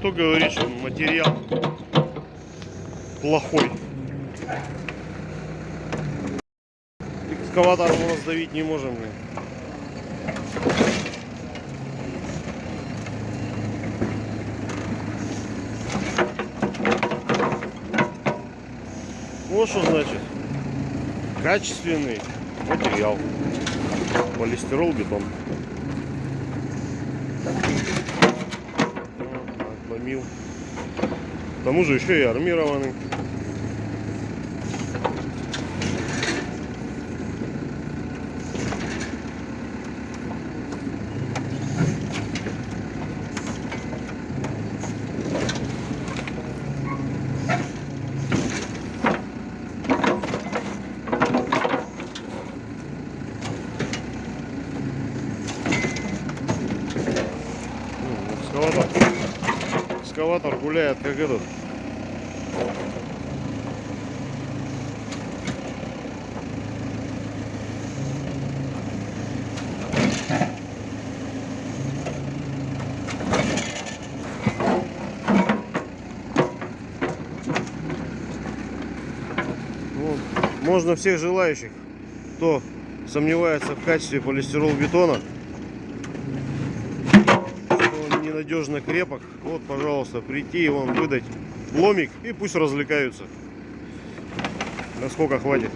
кто говорит, что материал плохой. Экскаватор мы раздавить не можем. блин. Вот что значит качественный материал. Полистирол, бетон. Отломил. К тому же еще и армированный. Ну, Экскаватор. Гуляет как этот. Ну, Можно всех желающих, кто сомневается в качестве полистирол бетона, ненадежно крепок, вот, пожалуйста, прийти и вам выдать ломик и пусть развлекаются. Насколько хватит.